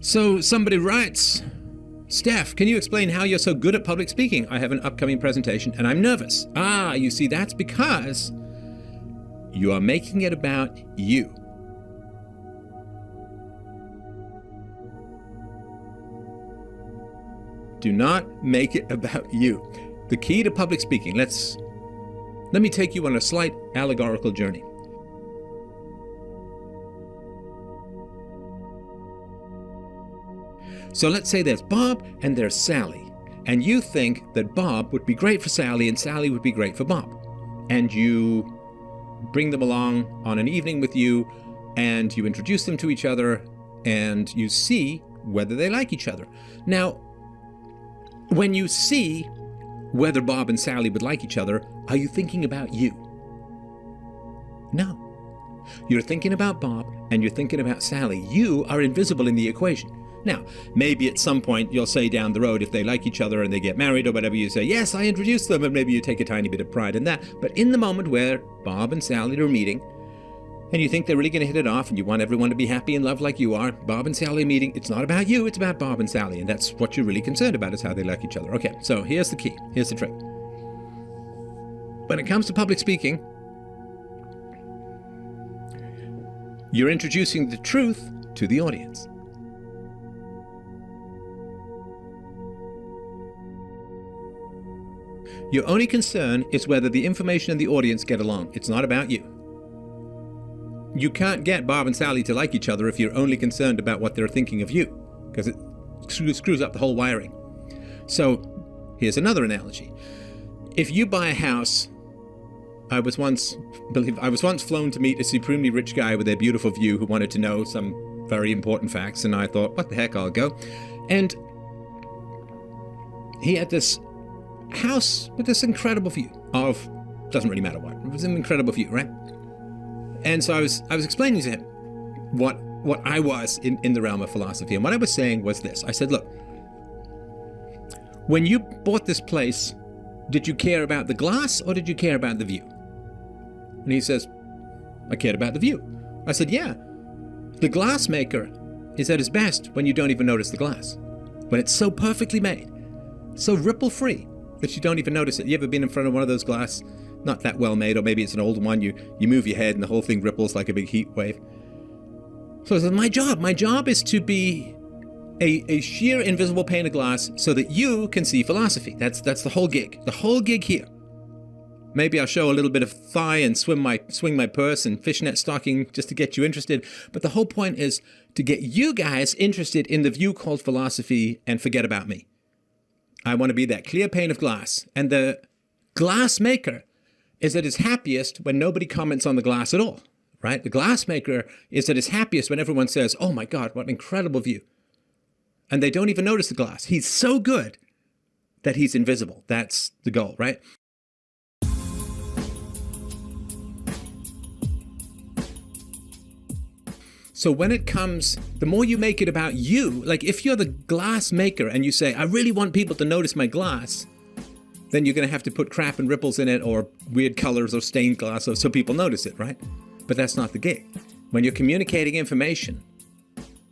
So somebody writes, Steph, can you explain how you're so good at public speaking? I have an upcoming presentation and I'm nervous. Ah, you see, that's because you are making it about you. Do not make it about you. The key to public speaking, let's let me take you on a slight allegorical journey. So let's say there's Bob and there's Sally, and you think that Bob would be great for Sally and Sally would be great for Bob. And you bring them along on an evening with you and you introduce them to each other and you see whether they like each other. Now, when you see whether Bob and Sally would like each other, are you thinking about you? No. You're thinking about Bob and you're thinking about Sally. You are invisible in the equation. Now, maybe at some point you'll say down the road if they like each other and they get married or whatever, you say, yes, I introduced them, and maybe you take a tiny bit of pride in that. But in the moment where Bob and Sally are meeting, and you think they're really going to hit it off and you want everyone to be happy and love like you are, Bob and Sally meeting, it's not about you, it's about Bob and Sally, and that's what you're really concerned about is how they like each other. Okay, so here's the key, here's the trick. When it comes to public speaking, you're introducing the truth to the audience. Your only concern is whether the information and the audience get along. It's not about you. You can't get Bob and Sally to like each other if you're only concerned about what they're thinking of you, because it screws up the whole wiring. So here's another analogy. If you buy a house, I was once believe I was once flown to meet a supremely rich guy with a beautiful view who wanted to know some very important facts, and I thought, what the heck, I'll go. And he had this house with this incredible view of doesn't really matter what. It was an incredible view, right? And so I was I was explaining to him what what I was in, in the realm of philosophy. And what I was saying was this. I said, look, when you bought this place, did you care about the glass or did you care about the view? And he says, I cared about the view. I said, yeah. The glass maker is at his best when you don't even notice the glass. When it's so perfectly made, so ripple free, that you don't even notice it. You ever been in front of one of those glass, not that well made, or maybe it's an old one, you, you move your head and the whole thing ripples like a big heat wave. So said, my job, my job is to be a, a sheer invisible pane of glass so that you can see philosophy. That's that's the whole gig. The whole gig here. Maybe I'll show a little bit of thigh and swim my swing my purse and fishnet stocking just to get you interested. But the whole point is to get you guys interested in the view called philosophy and forget about me. I want to be that clear pane of glass. And the glass maker is at his happiest when nobody comments on the glass at all, right? The glass maker is at his happiest when everyone says, oh my God, what an incredible view. And they don't even notice the glass. He's so good that he's invisible. That's the goal, right? So when it comes, the more you make it about you, like if you're the glass maker and you say, I really want people to notice my glass, then you're going to have to put crap and ripples in it or weird colors or stained glass so, people notice it, right? But that's not the gig. When you're communicating information,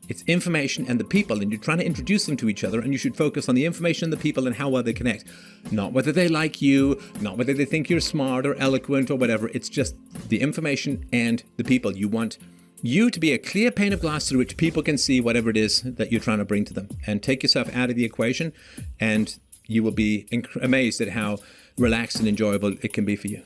it's information and the people, and you're trying to introduce them to each other, and you should focus on the information and the people and how well they connect. Not whether they like you, not whether they think you're smart or eloquent or whatever. It's just the information and the people. You want you to be a clear pane of glass through which people can see whatever it is that you're trying to bring to them and take yourself out of the equation and you will be amazed at how relaxed and enjoyable it can be for you.